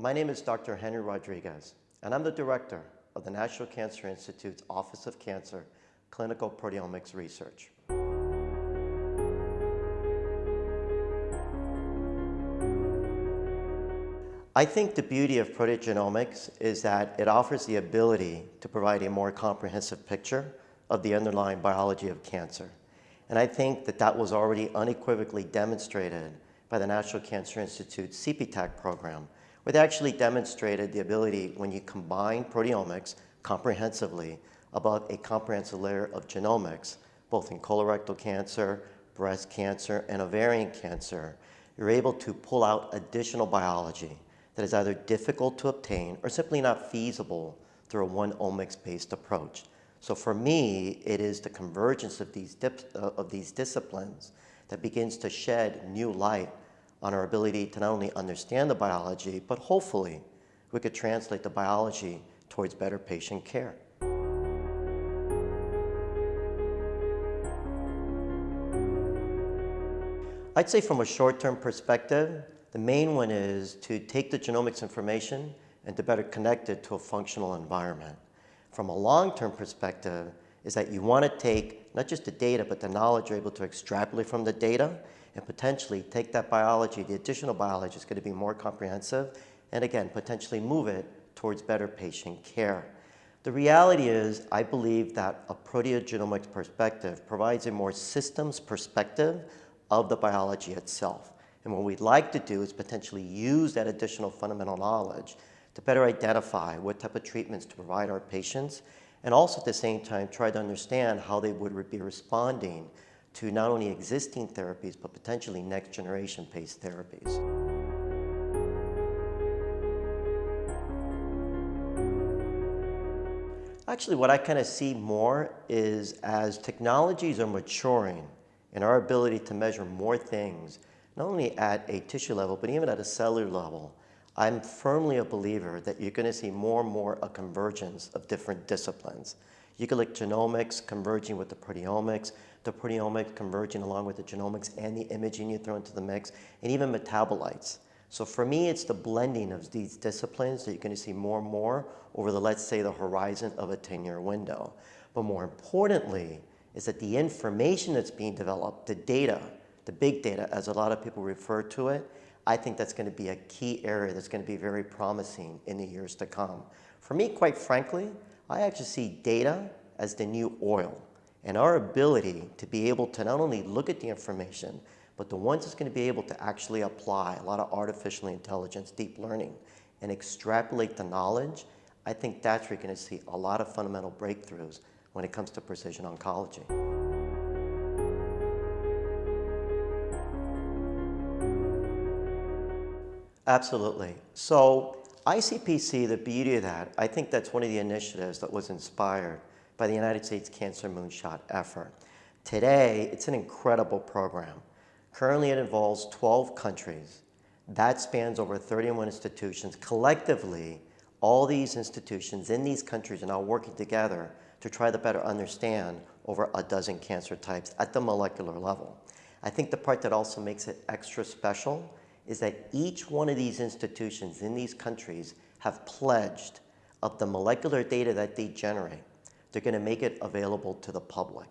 My name is Dr. Henry Rodriguez, and I'm the director of the National Cancer Institute's Office of Cancer Clinical Proteomics Research. I think the beauty of proteogenomics is that it offers the ability to provide a more comprehensive picture of the underlying biology of cancer. And I think that that was already unequivocally demonstrated by the National Cancer Institute's CPTAC program, they actually demonstrated the ability when you combine proteomics comprehensively above a comprehensive layer of genomics, both in colorectal cancer, breast cancer, and ovarian cancer, you're able to pull out additional biology that is either difficult to obtain or simply not feasible through a one omics-based approach. So for me, it is the convergence of these, uh, of these disciplines that begins to shed new light on our ability to not only understand the biology, but hopefully we could translate the biology towards better patient care. I'd say from a short-term perspective, the main one is to take the genomics information and to better connect it to a functional environment from a long-term perspective is that you want to take not just the data, but the knowledge you're able to extrapolate from the data and potentially take that biology, the additional biology is going to be more comprehensive, and again, potentially move it towards better patient care. The reality is, I believe that a proteogenomics perspective provides a more systems perspective of the biology itself. And what we'd like to do is potentially use that additional fundamental knowledge to better identify what type of treatments to provide our patients, and also at the same time try to understand how they would be responding to not only existing therapies, but potentially next generation based therapies. Actually, what I kind of see more is as technologies are maturing and our ability to measure more things, not only at a tissue level, but even at a cellular level, I'm firmly a believer that you're going to see more and more a convergence of different disciplines. Look genomics converging with the proteomics, the proteomics converging along with the genomics and the imaging you throw into the mix, and even metabolites. So for me, it's the blending of these disciplines that you're going to see more and more over the, let's say, the horizon of a 10-year window. But more importantly, is that the information that's being developed, the data, the big data, as a lot of people refer to it, I think that's going to be a key area that's going to be very promising in the years to come. For me, quite frankly, I actually see data as the new oil and our ability to be able to not only look at the information, but the ones that's going to be able to actually apply a lot of artificial intelligence, deep learning, and extrapolate the knowledge, I think that's where you're going to see a lot of fundamental breakthroughs when it comes to precision oncology. Absolutely. So ICPC, the beauty of that, I think that's one of the initiatives that was inspired by the United States Cancer Moonshot effort. Today, it's an incredible program. Currently, it involves 12 countries. That spans over 31 institutions. Collectively, all these institutions in these countries are now working together to try to better understand over a dozen cancer types at the molecular level. I think the part that also makes it extra special is that each one of these institutions in these countries have pledged of the molecular data that they generate, they're going to make it available to the public.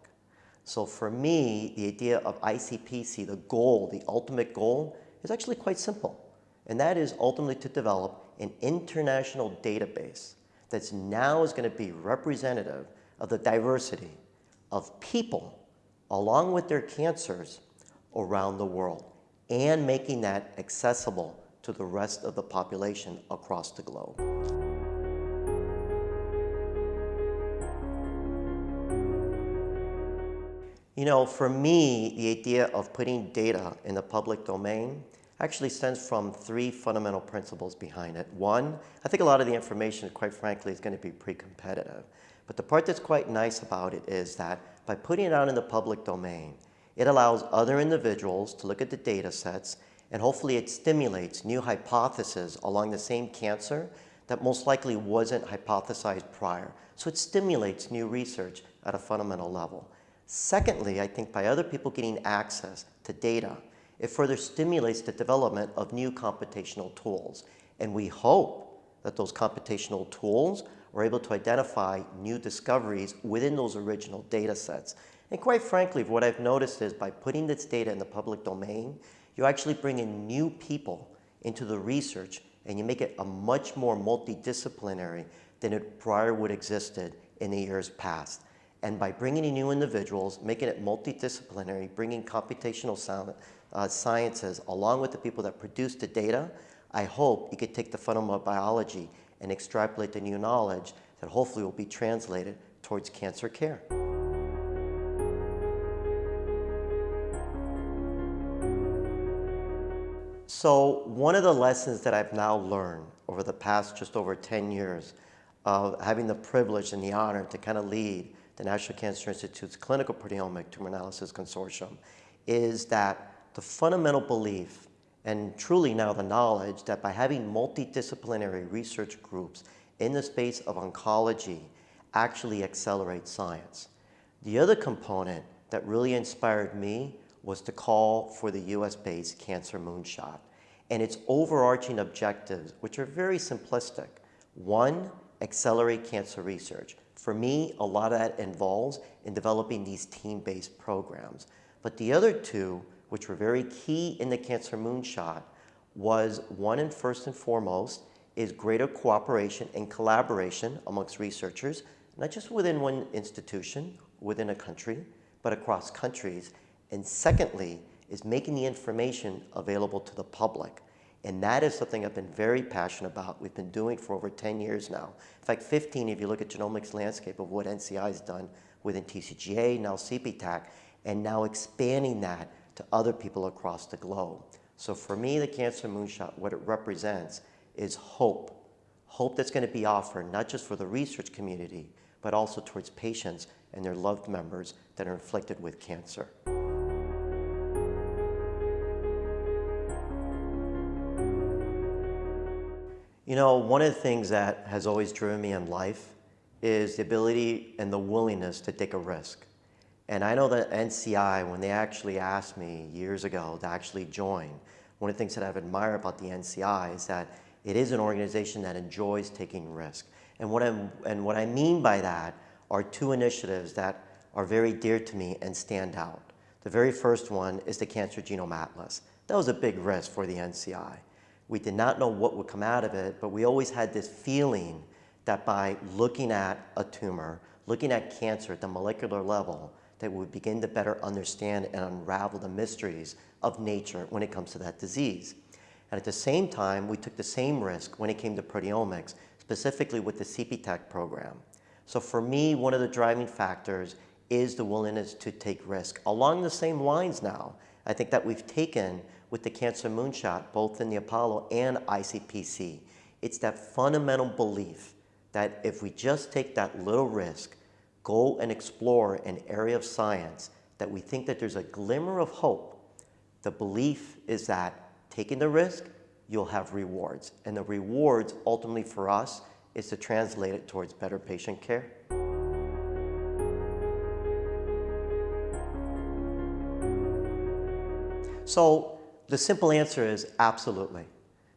So for me, the idea of ICPC, the goal, the ultimate goal, is actually quite simple. And that is ultimately to develop an international database that's now is going to be representative of the diversity of people along with their cancers around the world and making that accessible to the rest of the population across the globe. You know, for me, the idea of putting data in the public domain actually stems from three fundamental principles behind it. One, I think a lot of the information, quite frankly, is going to be pre-competitive. But the part that's quite nice about it is that by putting it out in the public domain, it allows other individuals to look at the data sets and hopefully it stimulates new hypotheses along the same cancer that most likely wasn't hypothesized prior. So it stimulates new research at a fundamental level. Secondly, I think by other people getting access to data, it further stimulates the development of new computational tools. And we hope that those computational tools are able to identify new discoveries within those original data sets. And quite frankly, what I've noticed is by putting this data in the public domain, you actually bring in new people into the research and you make it a much more multidisciplinary than it prior would existed in the years past. And by bringing in new individuals, making it multidisciplinary, bringing computational uh, sciences along with the people that produce the data, I hope you could take the fundamental biology and extrapolate the new knowledge that hopefully will be translated towards cancer care. So one of the lessons that I've now learned over the past just over 10 years of having the privilege and the honor to kind of lead the National Cancer Institute's Clinical Proteomic Tumor Analysis Consortium is that the fundamental belief and truly now the knowledge that by having multidisciplinary research groups in the space of oncology actually accelerates science. The other component that really inspired me was to call for the US-based Cancer Moonshot and its overarching objectives, which are very simplistic. One, accelerate cancer research. For me, a lot of that involves in developing these team-based programs. But the other two, which were very key in the Cancer Moonshot, was one and first and foremost is greater cooperation and collaboration amongst researchers, not just within one institution, within a country, but across countries. And secondly, is making the information available to the public. And that is something I've been very passionate about. We've been doing for over 10 years now. In fact, 15 if you look at genomics landscape of what NCI has done within TCGA, now CPTAC, and now expanding that to other people across the globe. So for me, the Cancer Moonshot, what it represents is hope. Hope that's going to be offered not just for the research community, but also towards patients and their loved members that are inflicted with cancer. You know, one of the things that has always driven me in life is the ability and the willingness to take a risk. And I know that NCI, when they actually asked me years ago to actually join, one of the things that I've admired about the NCI is that it is an organization that enjoys taking risk. And what, I'm, and what I mean by that are two initiatives that are very dear to me and stand out. The very first one is the Cancer Genome Atlas. That was a big risk for the NCI. We did not know what would come out of it, but we always had this feeling that by looking at a tumor, looking at cancer at the molecular level, that we would begin to better understand and unravel the mysteries of nature when it comes to that disease. And at the same time, we took the same risk when it came to proteomics, specifically with the CPTAC program. So for me, one of the driving factors is the willingness to take risk. Along the same lines now, I think that we've taken with the Cancer Moonshot, both in the Apollo and ICPC. It's that fundamental belief that if we just take that little risk, go and explore an area of science that we think that there's a glimmer of hope, the belief is that taking the risk, you'll have rewards. And the rewards ultimately for us is to translate it towards better patient care. So the simple answer is absolutely.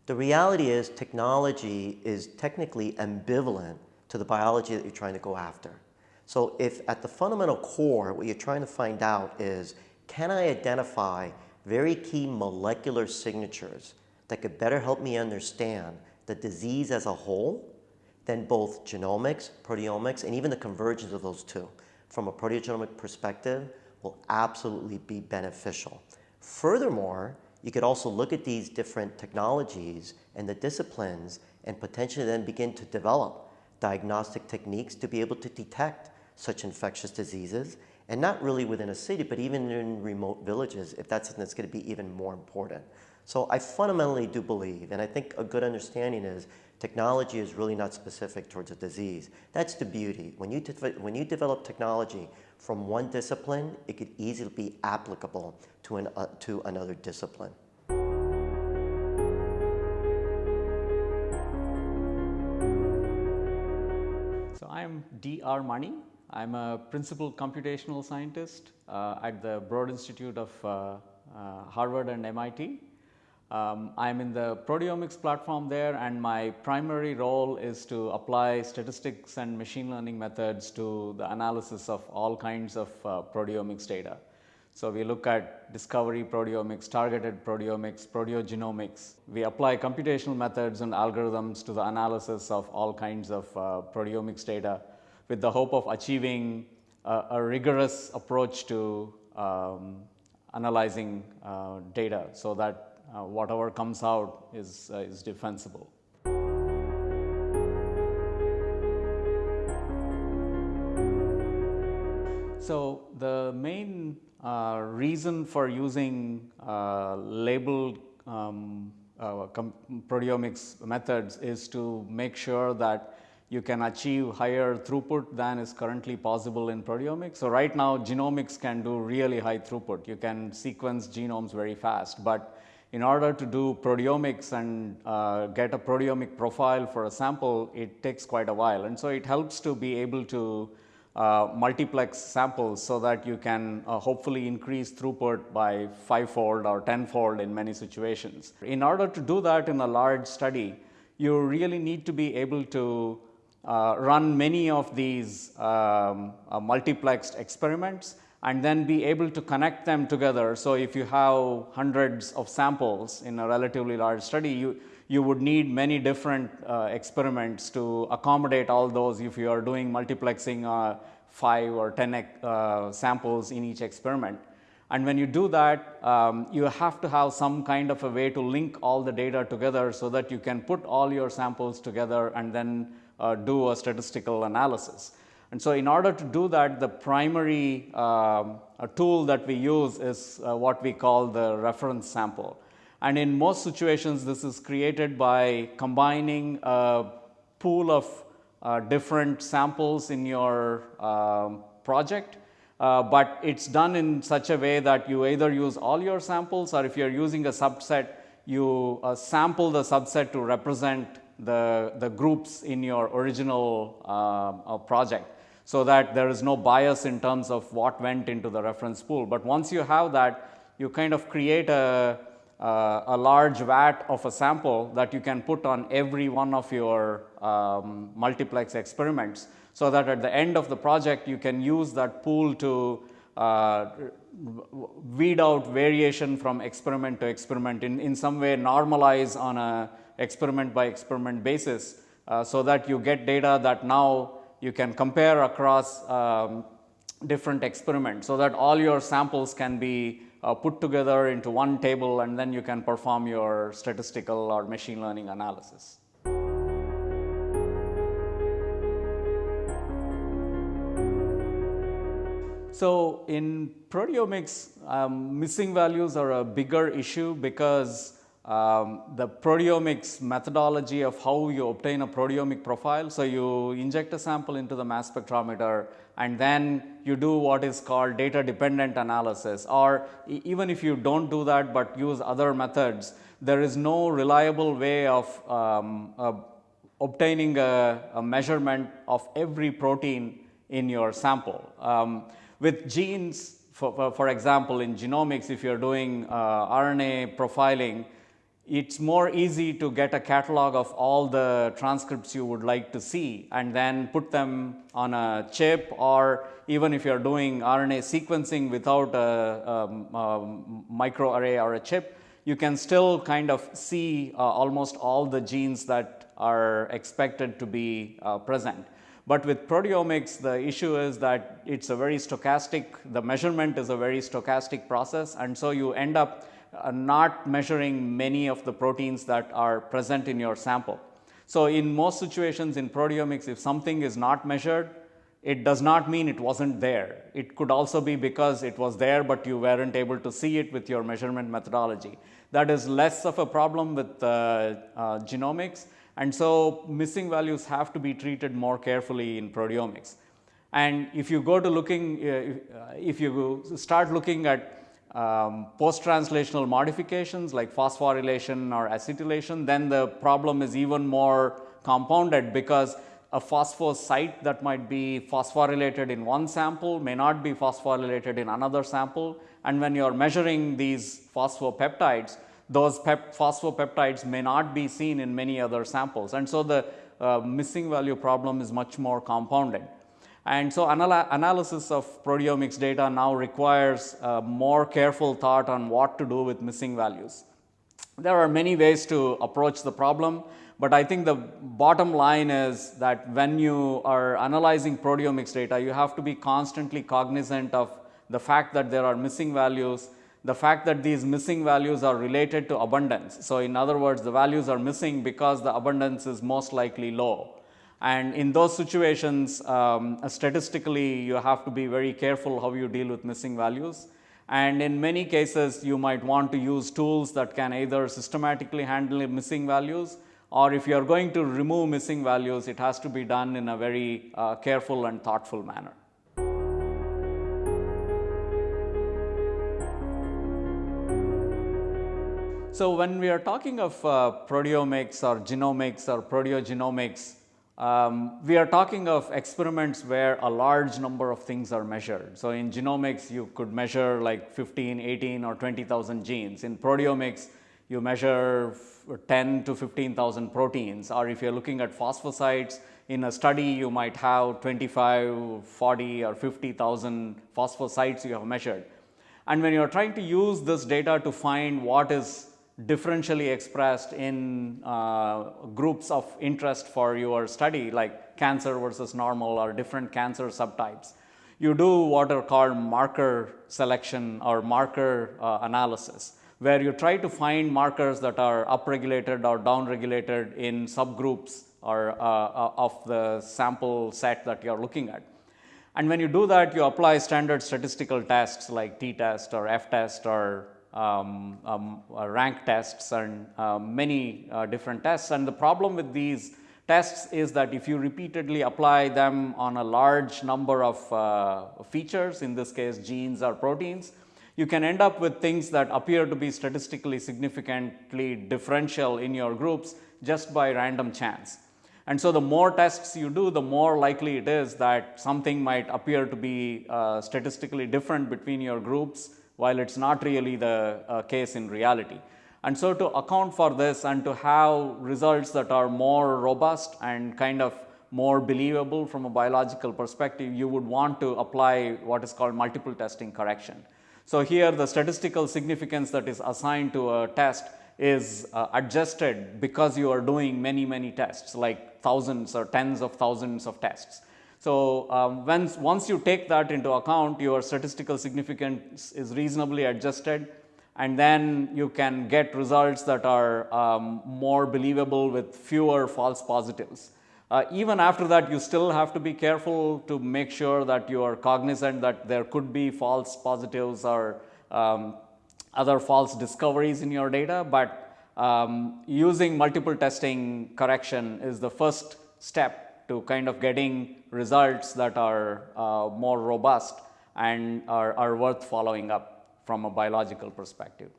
The reality is technology is technically ambivalent to the biology that you're trying to go after. So if at the fundamental core, what you're trying to find out is, can I identify very key molecular signatures that could better help me understand the disease as a whole, then both genomics, proteomics, and even the convergence of those two from a proteogenomic perspective will absolutely be beneficial. Furthermore, you could also look at these different technologies and the disciplines and potentially then begin to develop diagnostic techniques to be able to detect such infectious diseases and not really within a city, but even in remote villages, if that's something that's going to be even more important. So I fundamentally do believe, and I think a good understanding is technology is really not specific towards a disease. That's the beauty. When you, when you develop technology from one discipline, it could easily be applicable to, an, uh, to another discipline. So I'm D.R. Mani. I'm a principal computational scientist uh, at the Broad Institute of uh, uh Harvard and MIT. Um, I'm in the proteomics platform there, and my primary role is to apply statistics and machine learning methods to the analysis of all kinds of uh, proteomics data. So, we look at discovery proteomics, targeted proteomics, proteogenomics. We apply computational methods and algorithms to the analysis of all kinds of uh, proteomics data with the hope of achieving a, a rigorous approach to um, analyzing uh, data so that uh, whatever comes out is, uh, is defensible. So, the main uh, reason for using uh, labeled um, uh, proteomics methods is to make sure that you can achieve higher throughput than is currently possible in proteomics. So, right now genomics can do really high throughput. You can sequence genomes very fast, but in order to do proteomics and uh, get a proteomic profile for a sample, it takes quite a while. And so, it helps to be able to uh, multiplex samples so that you can uh, hopefully increase throughput by fivefold or tenfold in many situations. In order to do that in a large study, you really need to be able to uh, run many of these um, uh, multiplexed experiments and then be able to connect them together. So, if you have hundreds of samples in a relatively large study, you, you would need many different uh, experiments to accommodate all those if you are doing multiplexing uh, 5 or 10 uh, samples in each experiment. And when you do that, um, you have to have some kind of a way to link all the data together so that you can put all your samples together and then uh, do a statistical analysis. And so, in order to do that, the primary um, tool that we use is uh, what we call the reference sample. And in most situations, this is created by combining a pool of uh, different samples in your um, project, uh, but it's done in such a way that you either use all your samples or if you're using a subset, you uh, sample the subset to represent the, the groups in your original um, uh, project so that there is no bias in terms of what went into the reference pool. But once you have that, you kind of create a, uh, a large vat of a sample that you can put on every one of your um, multiplex experiments. So that at the end of the project, you can use that pool to uh, weed out variation from experiment to experiment in, in some way normalize on a experiment by experiment basis, uh, so that you get data that now you can compare across um, different experiments so that all your samples can be uh, put together into one table and then you can perform your statistical or machine learning analysis. So, in proteomics, um, missing values are a bigger issue because um, the proteomics methodology of how you obtain a proteomic profile. So, you inject a sample into the mass spectrometer and then you do what is called data dependent analysis or even if you do not do that, but use other methods, there is no reliable way of um, uh, obtaining a, a, measurement of every protein in your sample. Um, with genes, for, for, for, example, in genomics, if you are doing uh, RNA profiling, it's more easy to get a catalog of all the transcripts you would like to see and then put them on a chip or even if you are doing RNA sequencing without a, a, a microarray or a chip, you can still kind of see uh, almost all the genes that are expected to be uh, present. But with proteomics, the issue is that it's a very stochastic, the measurement is a very stochastic process and so you end up uh, not measuring many of the proteins that are present in your sample. So, in most situations in proteomics, if something is not measured, it does not mean it was not there. It could also be because it was there, but you were not able to see it with your measurement methodology. That is less of a problem with uh, uh, genomics and so missing values have to be treated more carefully in proteomics. And if you go to looking, uh, if you start looking at um, post-translational modifications like phosphorylation or acetylation, then the problem is even more compounded because a phosphosite that might be phosphorylated in one sample may not be phosphorylated in another sample. And when you are measuring these phosphopeptides, those pep phosphopeptides may not be seen in many other samples. And so, the uh, missing value problem is much more compounded. And so, anal analysis of proteomics data now requires uh, more careful thought on what to do with missing values. There are many ways to approach the problem, but I think the bottom line is that when you are analyzing proteomics data, you have to be constantly cognizant of the fact that there are missing values, the fact that these missing values are related to abundance. So, in other words, the values are missing because the abundance is most likely low. And in those situations, um, statistically, you have to be very careful how you deal with missing values. And in many cases, you might want to use tools that can either systematically handle missing values or if you are going to remove missing values, it has to be done in a very uh, careful and thoughtful manner. So, when we are talking of uh, proteomics or genomics or proteogenomics, um, we are talking of experiments where a large number of things are measured. So, in genomics, you could measure like 15, 18 or 20,000 genes. In proteomics, you measure 10 to 15,000 proteins or if you are looking at phosphosites in a study you might have 25, 40 or 50,000 phosphosites you have measured. And when you are trying to use this data to find what is differentially expressed in uh, groups of interest for your study like cancer versus normal or different cancer subtypes, you do what are called marker selection or marker uh, analysis where you try to find markers that are upregulated or downregulated in subgroups or uh, uh, of the sample set that you are looking at. And when you do that, you apply standard statistical tests like t-test or f-test or um, um, uh, rank tests and uh, many uh, different tests. And the problem with these tests is that if you repeatedly apply them on a large number of uh, features, in this case genes or proteins, you can end up with things that appear to be statistically significantly differential in your groups just by random chance. And so, the more tests you do, the more likely it is that something might appear to be uh, statistically different between your groups, while it is not really the uh, case in reality. And so, to account for this and to have results that are more robust and kind of more believable from a biological perspective, you would want to apply what is called multiple testing correction. So, here the statistical significance that is assigned to a test is uh, adjusted because you are doing many many tests like thousands or tens of thousands of tests. So, um, once, once you take that into account your statistical significance is reasonably adjusted and then you can get results that are um, more believable with fewer false positives. Uh, even after that you still have to be careful to make sure that you are cognizant that there could be false positives or um, other false discoveries in your data, but um, using multiple testing correction is the first step to kind of getting results that are uh, more robust and are, are worth following up from a biological perspective.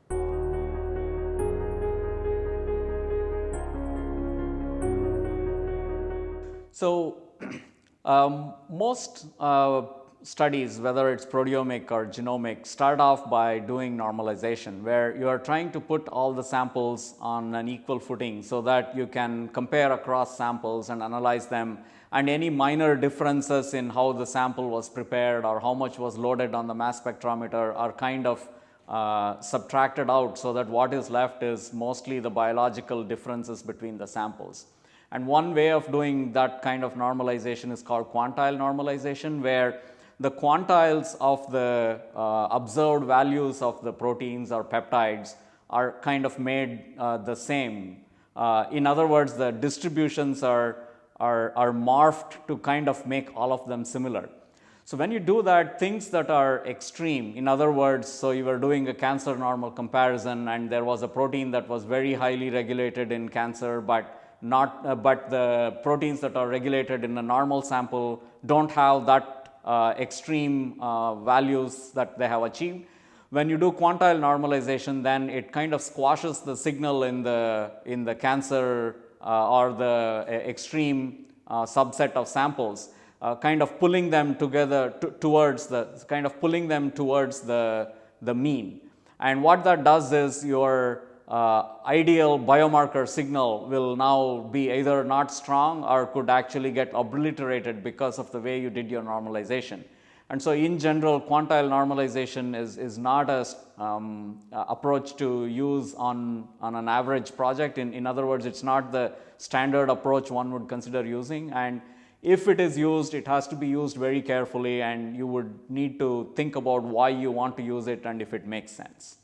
So, um, most uh, studies whether it is proteomic or genomic start off by doing normalization where you are trying to put all the samples on an equal footing so that you can compare across samples and analyze them and any minor differences in how the sample was prepared or how much was loaded on the mass spectrometer are kind of uh, subtracted out so that what is left is mostly the biological differences between the samples. And one way of doing that kind of normalization is called quantile normalization, where the quantiles of the uh, observed values of the proteins or peptides are kind of made uh, the same. Uh, in other words, the distributions are, are, are morphed to kind of make all of them similar. So, when you do that things that are extreme in other words, so you were doing a cancer normal comparison and there was a protein that was very highly regulated in cancer, but not uh, but the proteins that are regulated in a normal sample do not have that uh, extreme uh, values that they have achieved. When you do quantile normalization then it kind of squashes the signal in the in the cancer or the uh, extreme uh, subset of samples kind of pulling them together towards the kind of pulling them towards the the mean. And what that does is your uh, ideal biomarker signal will now be either not strong or could actually get obliterated because of the way you did your normalization. And so, in general, quantile normalization is, is not a um, approach to use on, on an average project. In, in other words, it's not the standard approach one would consider using. And if it is used, it has to be used very carefully, and you would need to think about why you want to use it and if it makes sense.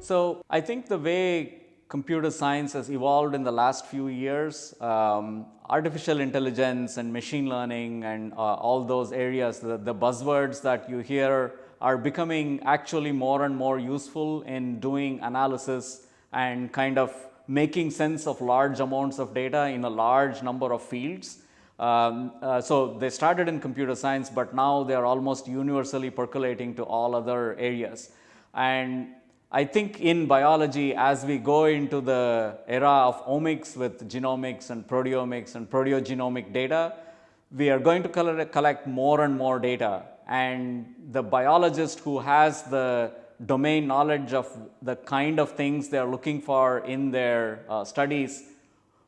So, I think the way computer science has evolved in the last few years, um, artificial intelligence and machine learning and uh, all those areas, the, the, buzzwords that you hear are becoming actually more and more useful in doing analysis and kind of making sense of large amounts of data in a large number of fields. Um, uh, so, they started in computer science, but now they are almost universally percolating to all other areas. And I think in biology, as we go into the era of omics with genomics and proteomics and proteogenomic data, we are going to collect more and more data. And the biologist who has the domain knowledge of the kind of things they are looking for in their uh, studies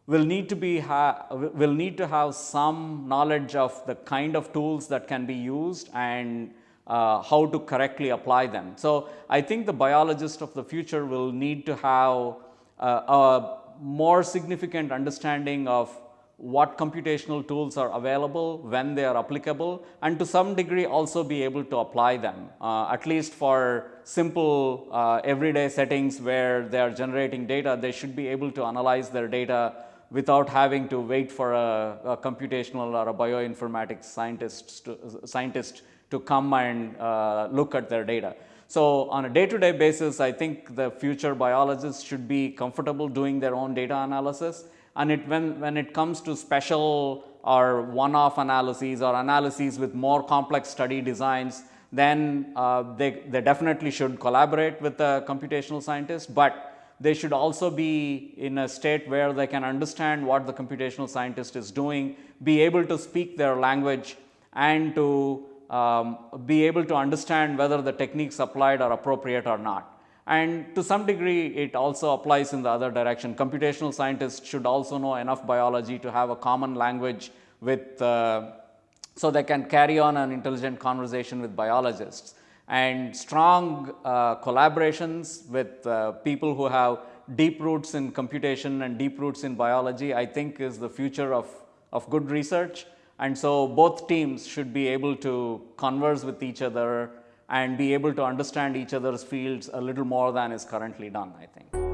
will need to be will need to have some knowledge of the kind of tools that can be used and uh, how to correctly apply them. So, I think the biologist of the future will need to have uh, a more significant understanding of what computational tools are available, when they are applicable and to some degree also be able to apply them uh, at least for simple uh, everyday settings where they are generating data, they should be able to analyze their data without having to wait for a, a computational or a bioinformatics scientist to, scientist to come and uh, look at their data. So, on a day to day basis, I think the future biologists should be comfortable doing their own data analysis and it when, when it comes to special or one off analyses or analyses with more complex study designs, then uh, they, they definitely should collaborate with the computational scientist, but they should also be in a state where they can understand what the computational scientist is doing, be able to speak their language and to um, be able to understand whether the techniques applied are appropriate or not. And to some degree, it also applies in the other direction. Computational scientists should also know enough biology to have a common language with, uh, so they can carry on an intelligent conversation with biologists. And strong uh, collaborations with uh, people who have deep roots in computation and deep roots in biology, I think is the future of, of good research. And so, both teams should be able to converse with each other and be able to understand each other's fields a little more than is currently done, I think.